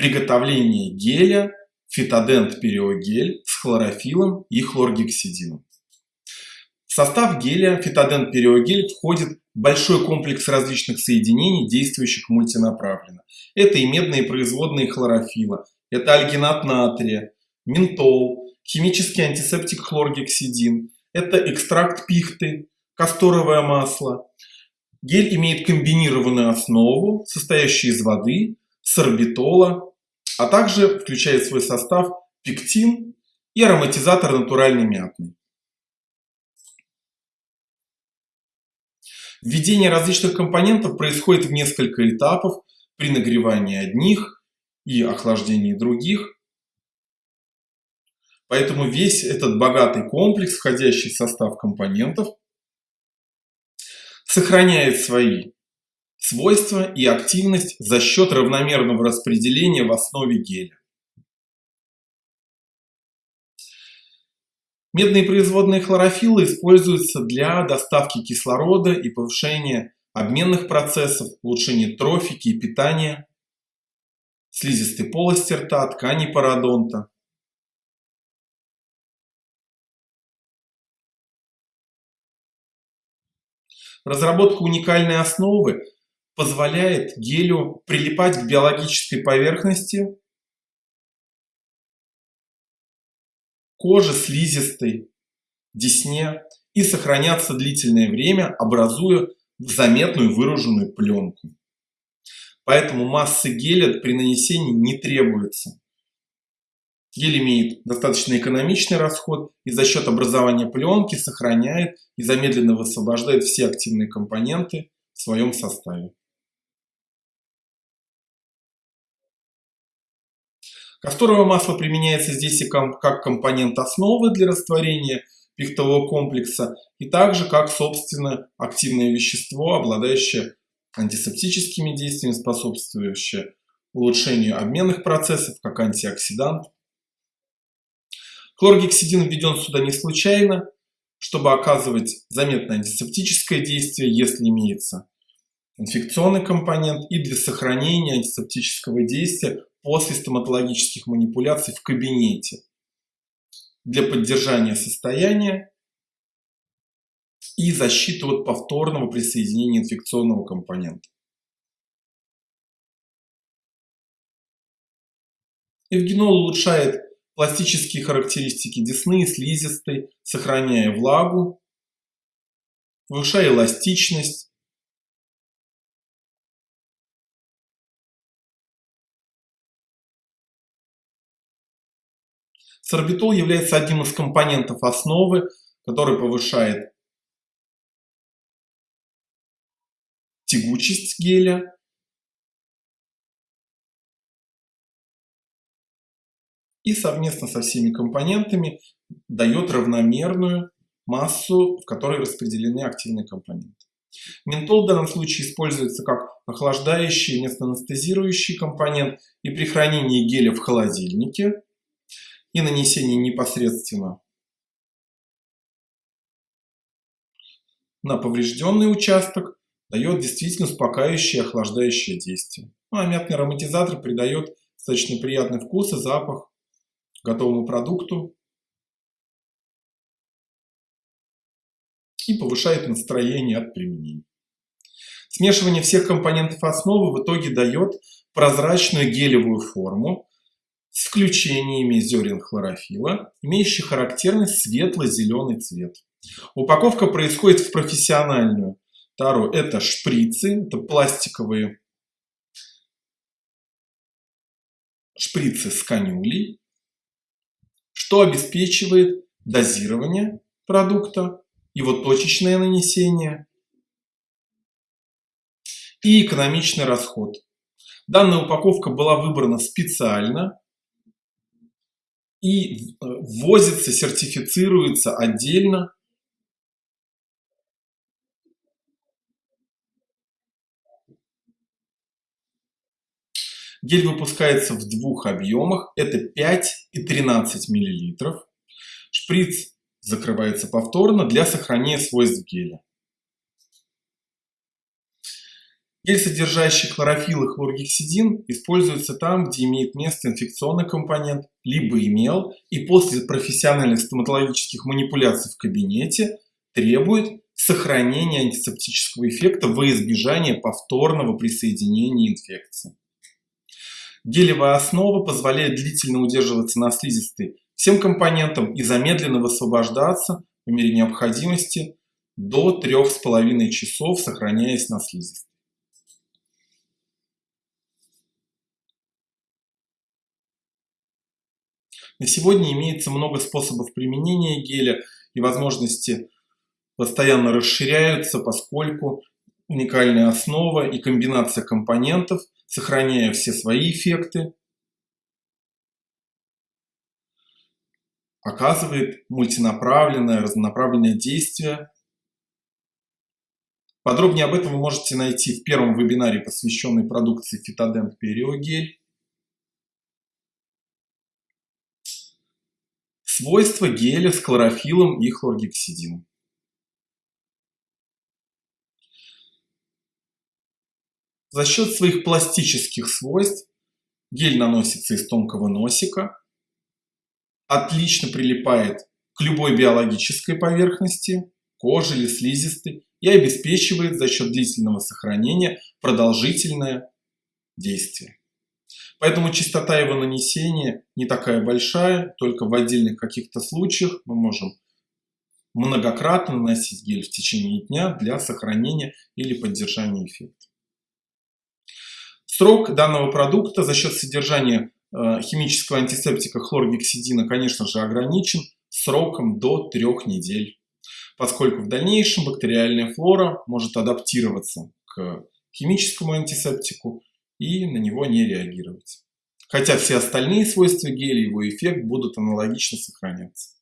приготовления геля фитодент периогель с хлорофилом и хлоргексидином. В состав геля фитодент периогель входит большой комплекс различных соединений, действующих мультинаправленно. Это и медные производные хлорофила, это альгинат натрия, ментол, химический антисептик хлоргексидин, это экстракт пихты, касторовое масло. Гель имеет комбинированную основу, состоящую из воды, сорбитола, а также включает в свой состав пектин и ароматизатор натуральный мятный. Введение различных компонентов происходит в несколько этапов при нагревании одних и охлаждении других. Поэтому весь этот богатый комплекс, входящий в состав компонентов, сохраняет свои свойства и активность за счет равномерного распределения в основе геля. Медные производные хлорофилла используются для доставки кислорода и повышения обменных процессов, улучшения трофики и питания, слизистой полости рта, тканей пародонта. Разработка уникальной основы позволяет гелю прилипать к биологической поверхности кожи слизистой, десне и сохраняться длительное время, образуя заметную выраженную пленку. Поэтому массы геля при нанесении не требуется. Гель имеет достаточно экономичный расход и за счет образования пленки сохраняет и замедленно высвобождает все активные компоненты в своем составе. Касторовое масло применяется здесь и как компонент основы для растворения пихтового комплекса и также как, собственно, активное вещество, обладающее антисептическими действиями, способствующее улучшению обменных процессов, как антиоксидант. Хлоргексидин введен сюда не случайно, чтобы оказывать заметное антисептическое действие, если имеется инфекционный компонент, и для сохранения антисептического действия после стоматологических манипуляций в кабинете для поддержания состояния и защиты от повторного присоединения инфекционного компонента. Эвгенол улучшает пластические характеристики десны и слизистой, сохраняя влагу, повышая эластичность, Сорбитол является одним из компонентов основы, который повышает тягучесть геля. И совместно со всеми компонентами дает равномерную массу, в которой распределены активные компоненты. Ментол в данном случае используется как охлаждающий вместо анестезирующий компонент и при хранении геля в холодильнике и нанесение непосредственно на поврежденный участок дает действительно успокаивающее и охлаждающее действие. Ну, а мятный ароматизатор придает достаточно приятный вкус и запах готовому продукту и повышает настроение от применения. Смешивание всех компонентов основы в итоге дает прозрачную гелевую форму, с включениями зерен хлорофила, имеющих характерный светло-зеленый цвет. Упаковка происходит в профессиональную тару. Это шприцы, это пластиковые шприцы с канюлей, что обеспечивает дозирование продукта, его точечное нанесение и экономичный расход. Данная упаковка была выбрана специально и э, ввозится, сертифицируется отдельно. Гель выпускается в двух объемах, это 5 и 13 мл. Шприц закрывается повторно для сохранения свойств геля. Гель, содержащий хлорофилл и хлоргексидин, используется там, где имеет место инфекционный компонент, либо имел, и после профессиональных стоматологических манипуляций в кабинете требует сохранения антисептического эффекта во избежание повторного присоединения инфекции. Гелевая основа позволяет длительно удерживаться на слизистой всем компонентам и замедленно высвобождаться по мере необходимости до 3,5 часов, сохраняясь на слизистой. На сегодня имеется много способов применения геля и возможности постоянно расширяются, поскольку уникальная основа и комбинация компонентов, сохраняя все свои эффекты, оказывает мультинаправленное, разнонаправленное действие. Подробнее об этом вы можете найти в первом вебинаре, посвященной продукции Фитодент Периогель. Свойства геля с хлорофиллом и хлоргексидином. За счет своих пластических свойств гель наносится из тонкого носика, отлично прилипает к любой биологической поверхности, коже или слизистой, и обеспечивает за счет длительного сохранения продолжительное действие. Поэтому частота его нанесения не такая большая, только в отдельных каких-то случаях мы можем многократно наносить гель в течение дня для сохранения или поддержания эффекта. Срок данного продукта за счет содержания э, химического антисептика хлоргексидина, конечно же, ограничен сроком до трех недель, поскольку в дальнейшем бактериальная флора может адаптироваться к химическому антисептику и на него не реагировать. Хотя все остальные свойства геля и его эффект будут аналогично сохраняться.